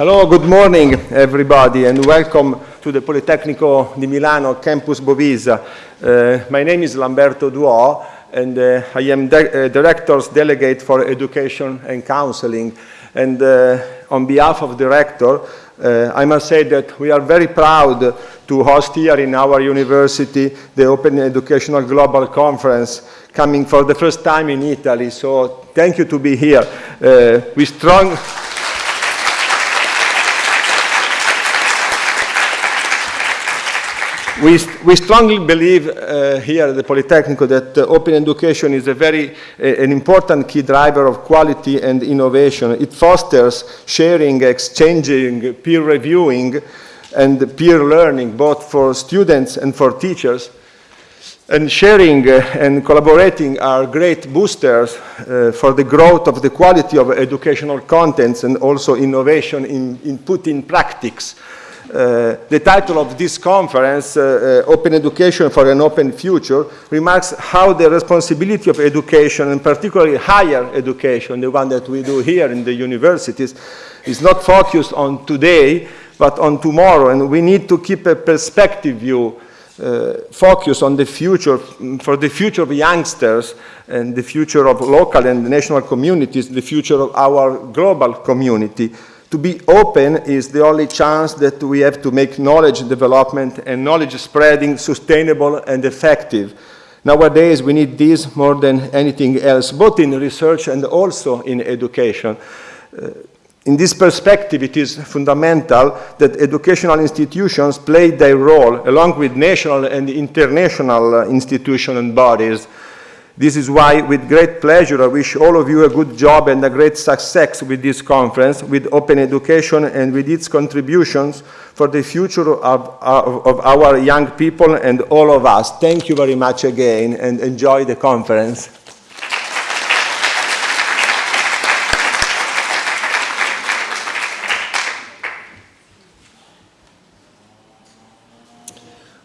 Hello, good morning, everybody, and welcome to the Politecnico di Milano Campus Bovisa. Uh, my name is Lamberto Duo, and uh, I am uh, Director's Delegate for Education and Counseling. And uh, on behalf of the Rector, uh, I must say that we are very proud to host here in our university the Open Educational Global Conference coming for the first time in Italy. So thank you to be here. Uh, we strong... We, we, strongly believe uh, here at the Polytechnic that uh, open education is a very uh, an important key driver of quality and innovation. It fosters sharing, exchanging, peer reviewing, and peer learning, both for students and for teachers. And sharing uh, and collaborating are great boosters uh, for the growth of the quality of educational contents and also innovation in, in in practice. Uh, the title of this conference, uh, uh, Open Education for an Open Future, remarks how the responsibility of education, and particularly higher education, the one that we do here in the universities, is not focused on today, but on tomorrow. And we need to keep a perspective view, uh, focus on the future, for the future of youngsters and the future of local and national communities, the future of our global community. To be open is the only chance that we have to make knowledge development and knowledge spreading sustainable and effective. Nowadays, we need this more than anything else, both in research and also in education. Uh, in this perspective, it is fundamental that educational institutions play their role along with national and international uh, institutions and bodies this is why, with great pleasure, I wish all of you a good job and a great success with this conference, with open education and with its contributions for the future of, of, of our young people and all of us. Thank you very much again and enjoy the conference.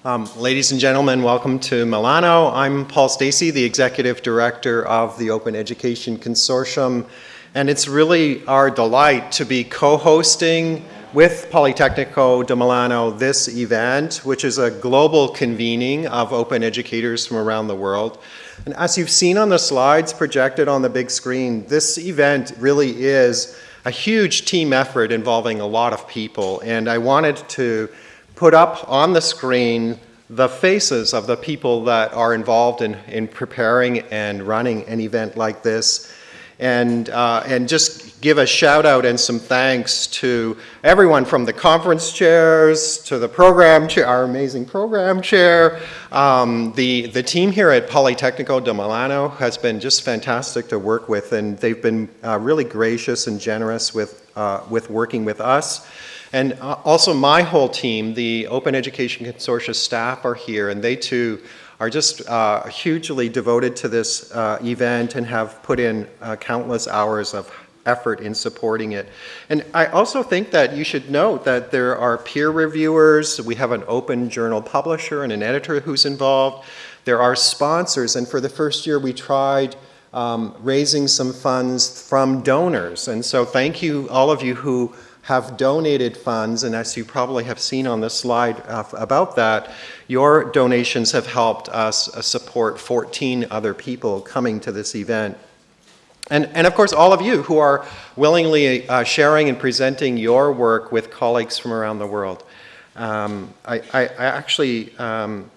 Um, ladies and gentlemen, welcome to Milano. I'm Paul Stacey, the Executive Director of the Open Education Consortium, and it's really our delight to be co-hosting with Politecnico di Milano this event, which is a global convening of open educators from around the world. And as you've seen on the slides projected on the big screen, this event really is a huge team effort involving a lot of people, and I wanted to put up on the screen the faces of the people that are involved in, in preparing and running an event like this. And, uh, and just give a shout out and some thanks to everyone from the conference chairs to the program chair, our amazing program chair. Um, the, the team here at Politecnico di Milano has been just fantastic to work with and they've been uh, really gracious and generous with, uh, with working with us. And uh, also my whole team, the Open Education Consortia staff are here and they too are just uh, hugely devoted to this uh, event and have put in uh, countless hours of effort in supporting it. And I also think that you should note that there are peer reviewers, we have an open journal publisher and an editor who's involved, there are sponsors, and for the first year we tried um, raising some funds from donors. And so thank you, all of you who have donated funds, and as you probably have seen on the slide uh, about that, your donations have helped us uh, support 14 other people coming to this event. And, and of course, all of you who are willingly uh, sharing and presenting your work with colleagues from around the world. Um, I, I, I, actually um,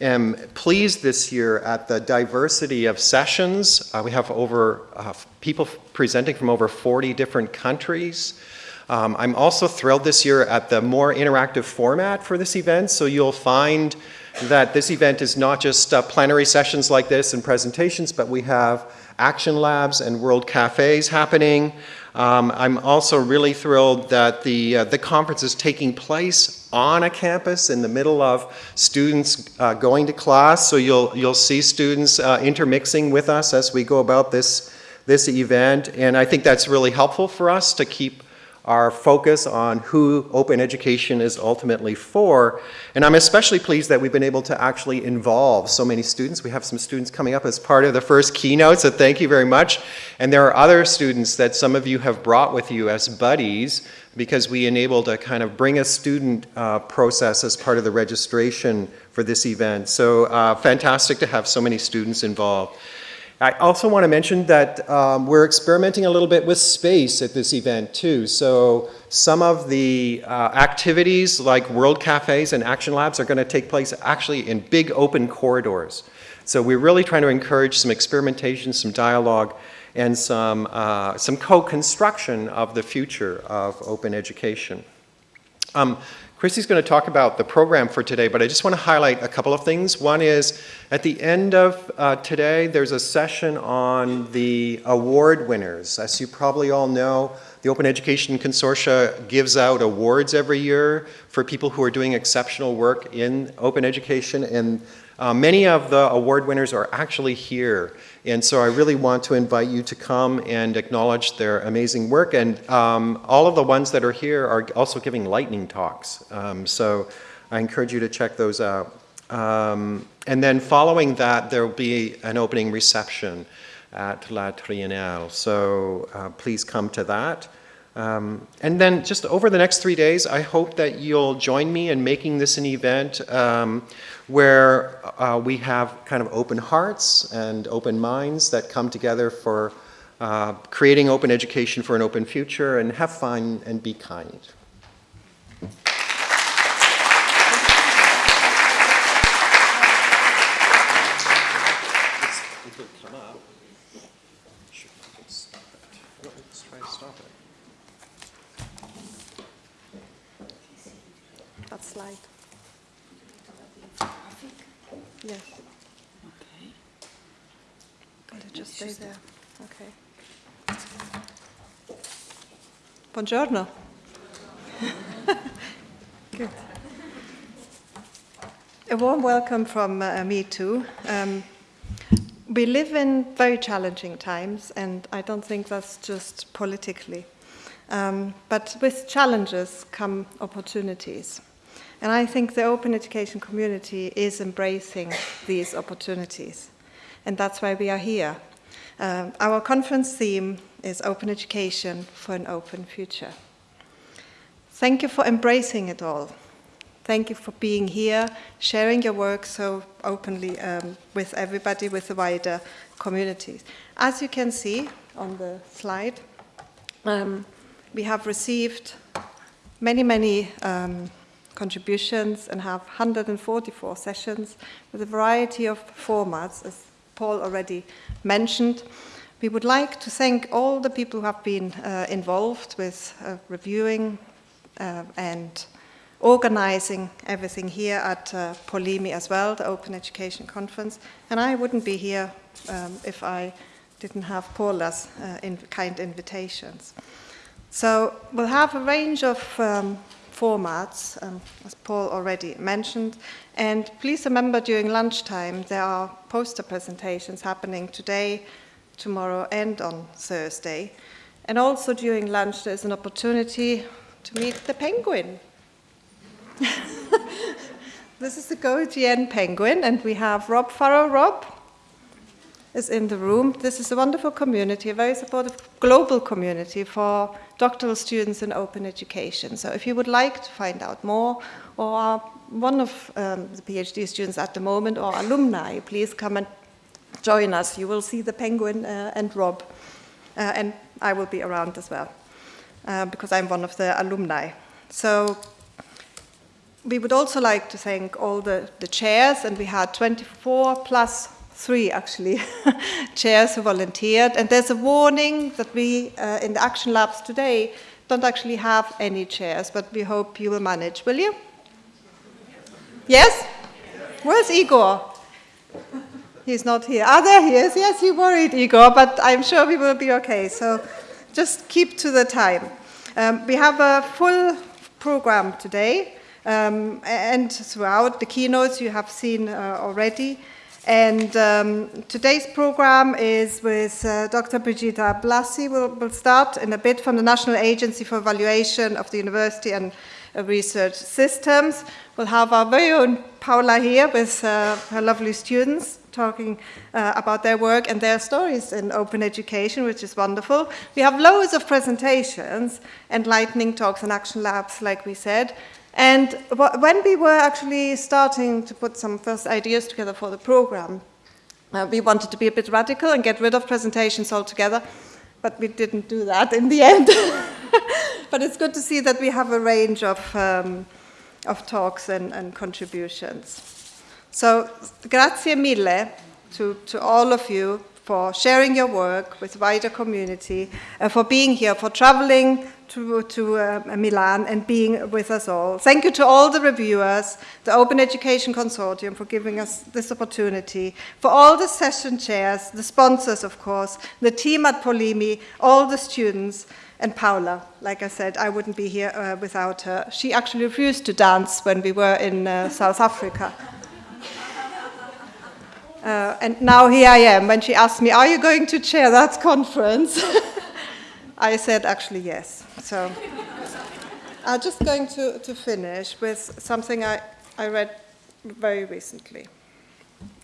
am pleased this year at the diversity of sessions. Uh, we have over uh, people presenting from over 40 different countries. Um, I'm also thrilled this year at the more interactive format for this event. So you'll find that this event is not just uh, plenary sessions like this and presentations, but we have action labs and world cafes happening. Um, I'm also really thrilled that the, uh, the conference is taking place on a campus in the middle of students uh, going to class. So you'll, you'll see students uh, intermixing with us as we go about this, this event. And I think that's really helpful for us to keep our focus on who open education is ultimately for. And I'm especially pleased that we've been able to actually involve so many students. We have some students coming up as part of the first keynote, so thank you very much. And there are other students that some of you have brought with you as buddies because we enabled a kind of bring a student uh, process as part of the registration for this event. So uh, fantastic to have so many students involved. I also want to mention that um, we're experimenting a little bit with space at this event too. So some of the uh, activities like World Cafes and Action Labs are going to take place actually in big open corridors. So we're really trying to encourage some experimentation, some dialogue, and some, uh, some co-construction of the future of open education. Um, Christy's going to talk about the program for today, but I just want to highlight a couple of things. One is at the end of uh, today, there's a session on the award winners. As you probably all know, the Open Education Consortia gives out awards every year for people who are doing exceptional work in open education, and uh, many of the award winners are actually here. And so I really want to invite you to come and acknowledge their amazing work. And um, all of the ones that are here are also giving lightning talks. Um, so I encourage you to check those out. Um, and then following that, there will be an opening reception at La Triennale. So uh, please come to that. Um, and then just over the next three days, I hope that you'll join me in making this an event um, where uh, we have kind of open hearts and open minds that come together for uh, creating open education for an open future and have fun and be kind. Yes. Okay. Can it just stay there? Okay. Buongiorno. Good. A warm welcome from uh, me too. Um, we live in very challenging times, and I don't think that's just politically. Um, but with challenges come opportunities. And I think the open education community is embracing these opportunities. And that's why we are here. Um, our conference theme is Open Education for an Open Future. Thank you for embracing it all. Thank you for being here, sharing your work so openly um, with everybody, with the wider communities. As you can see on the slide, um, we have received many, many um, contributions and have 144 sessions with a variety of formats, as Paul already mentioned. We would like to thank all the people who have been uh, involved with uh, reviewing uh, and organizing everything here at uh, Polimi as well, the Open Education Conference. And I wouldn't be here um, if I didn't have Paula's uh, in kind invitations. So we'll have a range of um, formats, um, as Paul already mentioned. And please remember during lunchtime, there are poster presentations happening today, tomorrow, and on Thursday. And also during lunch, there's an opportunity to meet the penguin. this is the GoGN penguin, and we have Rob Farrow. Rob is in the room. This is a wonderful community, a very supportive global community for doctoral students in open education. So if you would like to find out more or are one of um, the PhD students at the moment or alumni, please come and join us. You will see the penguin uh, and Rob. Uh, and I will be around as well uh, because I'm one of the alumni. So we would also like to thank all the, the chairs, and we had 24 plus three actually chairs who volunteered. And there's a warning that we uh, in the action labs today don't actually have any chairs, but we hope you will manage, will you? Yes? Where's Igor? He's not here. Ah, there he is. Yes, you worried, Igor, but I'm sure we will be okay. So just keep to the time. Um, we have a full program today, um, and throughout the keynotes you have seen uh, already. And um, today's program is with uh, Dr. Brigida Blasi. We'll, we'll, start in a bit from the National Agency for Evaluation of the University and uh, Research Systems. We'll have our very own Paula here with uh, her lovely students talking uh, about their work and their stories in open education, which is wonderful. We have loads of presentations, enlightening talks and action labs, like we said. And when we were actually starting to put some first ideas together for the program, uh, we wanted to be a bit radical and get rid of presentations altogether, but we didn't do that in the end. but it's good to see that we have a range of, um, of talks and, and contributions. So, grazie mille to, to all of you for sharing your work with wider community, uh, for being here, for traveling to, to uh, Milan and being with us all. Thank you to all the reviewers, the Open Education Consortium for giving us this opportunity, for all the session chairs, the sponsors, of course, the team at Polimi, all the students, and Paula. Like I said, I wouldn't be here uh, without her. She actually refused to dance when we were in uh, South Africa. Uh, and now here I am. When she asked me, are you going to chair that conference? I said actually yes. So I'm just going to, to finish with something I, I read very recently.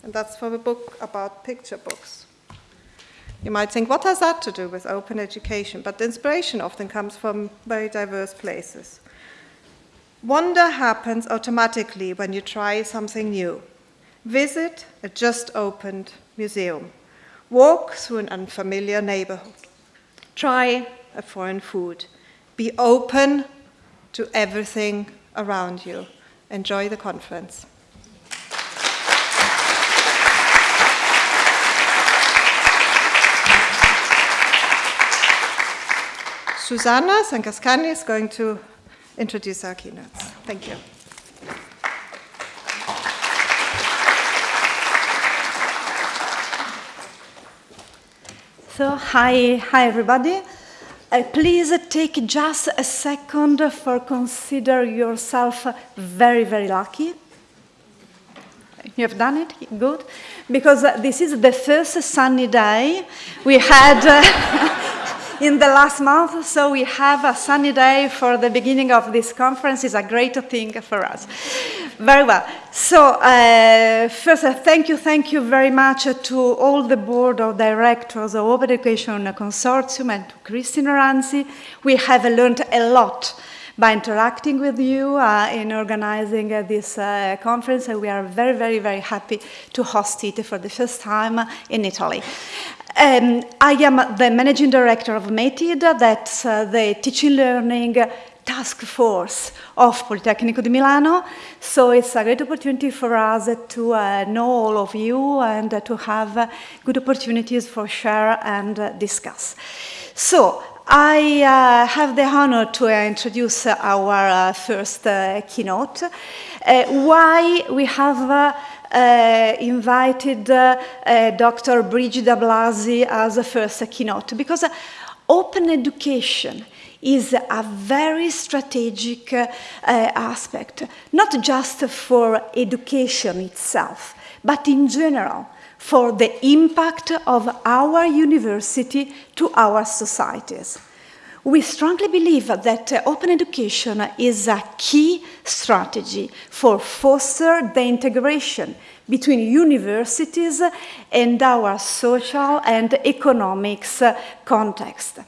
And that's from a book about picture books. You might think, what has that to do with open education? But the inspiration often comes from very diverse places. Wonder happens automatically when you try something new. Visit a just opened museum. Walk through an unfamiliar neighborhood. Try a foreign food. Be open to everything around you. Enjoy the conference. Susanna Sancassani is going to introduce our keynotes. Thank you. So, hi, hi everybody. Uh, please take just a second for consider yourself very, very lucky. You have done it? Good. Because uh, this is the first sunny day we had uh, in the last month, so we have a sunny day for the beginning of this conference. is a great thing for us. Very well. So, uh, first, uh, thank you, thank you very much to all the board of directors of Open Education Consortium and to Christine Ranzi. We have learned a lot by interacting with you uh, in organizing uh, this uh, conference, and we are very, very, very happy to host it for the first time in Italy. Um, I am the managing director of METID, that's uh, the teaching learning task force of Politecnico di Milano. So it's a great opportunity for us to uh, know all of you and uh, to have uh, good opportunities for share and uh, discuss. So I uh, have the honor to introduce our uh, first keynote. why we have uh, invited uh, uh, Dr. Brigida Blasi as a first keynote because open education is a very strategic uh, aspect, not just for education itself, but in general for the impact of our university to our societies. We strongly believe that open education is a key strategy for foster the integration between universities and our social and economics context.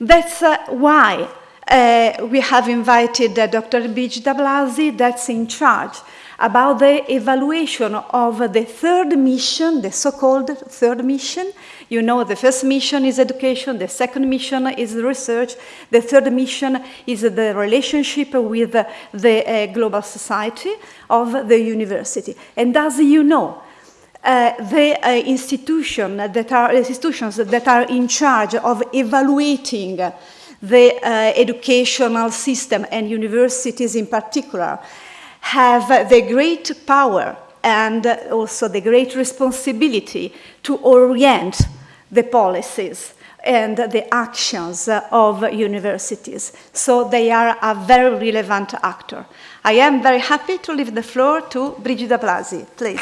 That's uh, why uh, we have invited uh, Dr. Brigida Blasi, that's in charge about the evaluation of the third mission, the so-called third mission. You know, the first mission is education, the second mission is research, the third mission is the relationship with the global society of the university. And as you know, uh, the uh, institution that are, institutions that are in charge of evaluating the uh, educational system and universities in particular have the great power and also the great responsibility to orient the policies and the actions of universities. So they are a very relevant actor. I am very happy to leave the floor to Brigida Blasi, please.